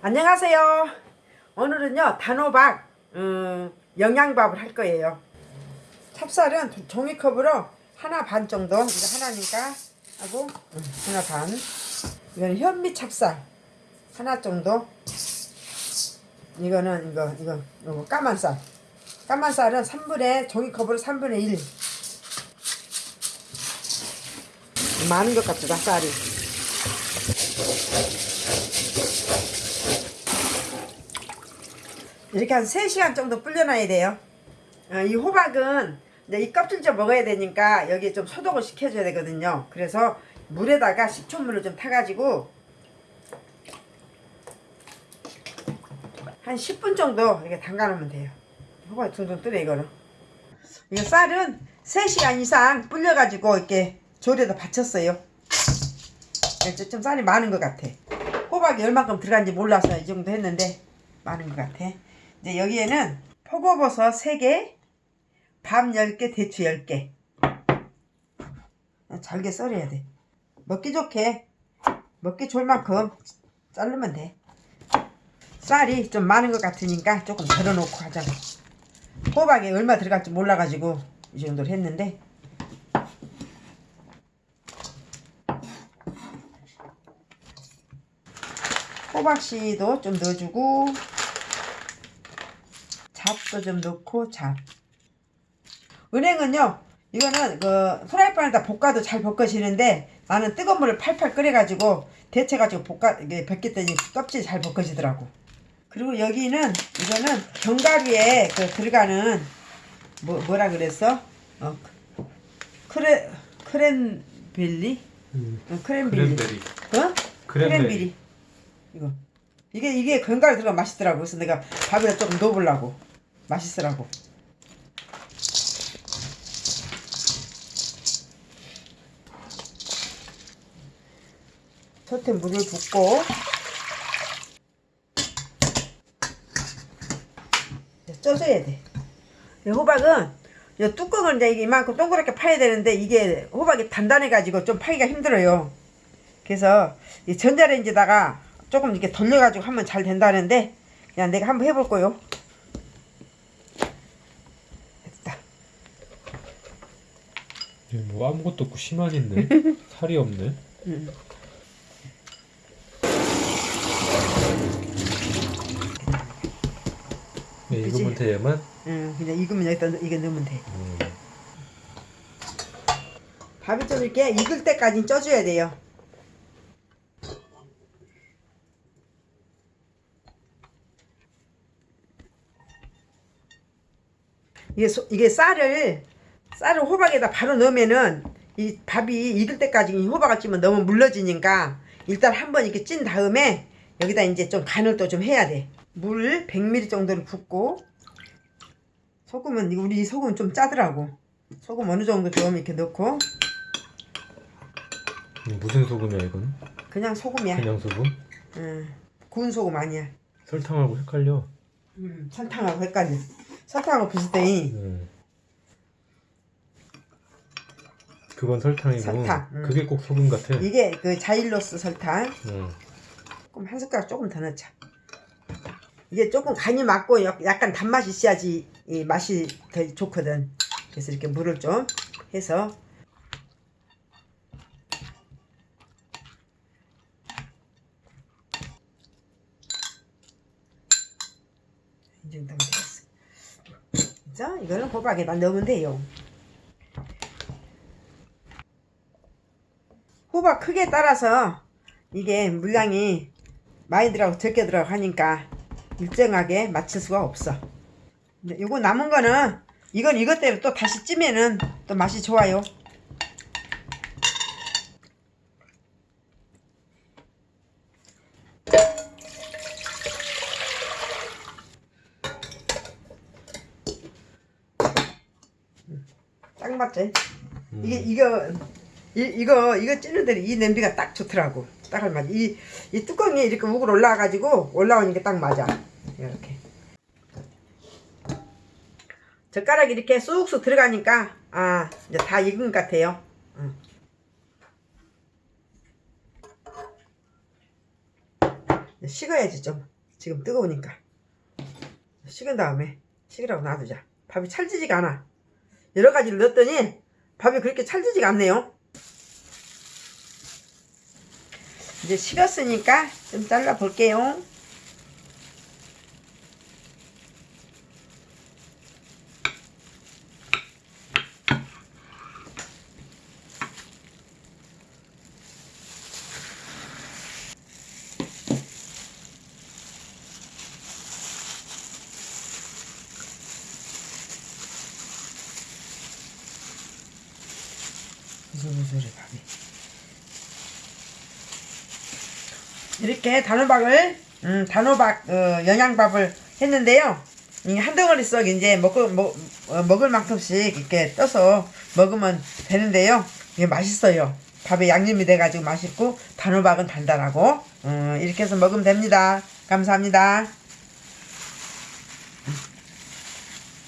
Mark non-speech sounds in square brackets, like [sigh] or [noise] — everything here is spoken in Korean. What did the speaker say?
안녕하세요. 오늘은요 단호박 음, 영양밥을 할 거예요. 찹쌀은 조- 종이컵으로 하나 반 정도 이거 하나니까 하고 음, 하나 반. 이거는 현미 찹쌀 하나 정도. 이거는 이거 이거 이거 까만 쌀. 까만 쌀은 3분의 종이컵으로 3분의 1. 많은 것 같다 쌀이. 이렇게 한 3시간 정도 불려놔야 돼요. 어, 이 호박은 이제 이 껍질 좀 먹어야 되니까 여기 좀 소독을 시켜줘야 되거든요. 그래서 물에다가 식초물을 좀 타가지고 한 10분 정도 이렇게 담가 놓으면 돼요. 호박이 둥둥 뜨네 이거는. 이거 쌀은 3시간 이상 불려가지고 이렇게 조리에다 받쳤어요. 이제 좀 쌀이 많은 것 같아. 호박이 얼만큼 들어간지 몰라서 이 정도 했는데 많은 것 같아. 이제 여기에는 표고버섯 3개, 밤 10개, 대추 10개. 잘게 썰어야 돼. 먹기 좋게, 먹기 좋을 만큼 자르면 돼. 쌀이 좀 많은 것 같으니까 조금 덜어놓고 하자고. 호박에 얼마 들어갈지 몰라가지고 이 정도로 했는데 호박씨도 좀 넣어주고 잡도 좀 넣고 잡 은행은요 이거는 그 프라이팬에다 볶아도 잘 볶아지는데 나는 뜨거운 물을 팔팔 끓여가지고 데쳐가지고 볶아 이게 벗겼더니 껍질이 잘 벗겨지더라고. 그리고 여기는 이거는 견과류에 그 들어가는 뭐 뭐라 그랬어? 어 크레 크랜벨리? 음, 어, 크랜벨리. 크랜베리. 어? 크랜베리. 크랜베리. 이거. 이게 이게 견과류 들어가 맛있더라고. 그래서 내가 밥에다 조금 넣어보려고 맛있으라고 솥에 물을 붓고 쪄줘야 돼. 이 호박은 이 뚜껑을 이제 이만큼 동그랗게 파야 되는데 이게 호박이 단단해가지고 좀 파기가 힘들어요. 그래서 이 전자레인지다가 조금 이렇게 돌려가지고 하면 잘 된다는데 그냥 내가 한번 해볼 거요. 됐다. 뭐 아무것도 없고 씨만 있네. [laughs] 살이 없네. 음. 네, 그치? 익으면 돼야만. 응, 그냥 익으면 넣- 이거 넣으면 돼. 음. 밥이 좀 이렇게 익을 때까지 쪄줘야 돼요. 이게 소- 이게 쌀을 쌀을 호박에다 바로 넣으면은 이 밥이 익을 때까지 이 호박을 찌면 너무 물러지니까 일단 한번 이렇게 찐 다음에 여기다 이제 좀 간을 또 좀 해야 돼. 물 100ml 정도를 붓고 소금은 우리 소금 좀 짜더라고. 소금 어느 정도 좀 이렇게 넣고 음, 무슨 소금이야 이건? 그냥 소금이야. 그냥 소금? 응. 구운 소금 아니야. 설탕하고 헷갈려. 음, 설탕하고 헷갈려. 설탕하고 비슷해. 음. 그건 설탕이고 설탕, 음. 그게 꼭 소금 같아. 이게 그 자일로스 설탕. 음. 조금 한 숟가락 조금 더 넣자. 이게 조금 간이 맞고 약- 약간 단맛이 있어야지 이 맛이 더 좋거든. 그래서 이렇게 물을 좀 해서 이 정도면. 자, 이거는 호박에다 넣으면 돼요. 호박 크기에 따라서 이게 물량이 많이 들어가고 적게 들어가고 하니까 일정하게 맞출 수가 없어. 이거 남은 거는 이건 이것대로 또 다시 찌면은 또 맛이 좋아요. 딱 맞지? 이게 이거 이, 이거 이거 데는 이 냄비가 딱 좋더라고. 딱 알맞아. 이, 이 뚜껑이 이렇게 우글 올라와 가지고 올라오니까 딱 맞아. 이렇게. 젓가락이 이렇게 쑥쑥 들어가니까 아 이제 다 익은 것 같아요. 응. 식어야지 좀 지금 뜨거우니까 식은 다음에 식으라고 놔두자 밥이 찰지지가 않아 여러 가지를 넣었더니 밥이 그렇게 찰지지가 않네요 이제 식었으니까 좀 잘라 볼게요. 부슬부슬해 밥이 이렇게 단호박을 음, 단호박 어, 영양밥을 했는데요. 이한 덩어리 썩 이제 먹을, 먹, 어, 먹을 만큼씩 이렇게 떠서 먹으면 되는데요. 이게 맛있어요. 밥에 양념이 돼가지고 맛있고 단호박은 달달하고 음, 이렇게 해서 먹으면 됩니다. 감사합니다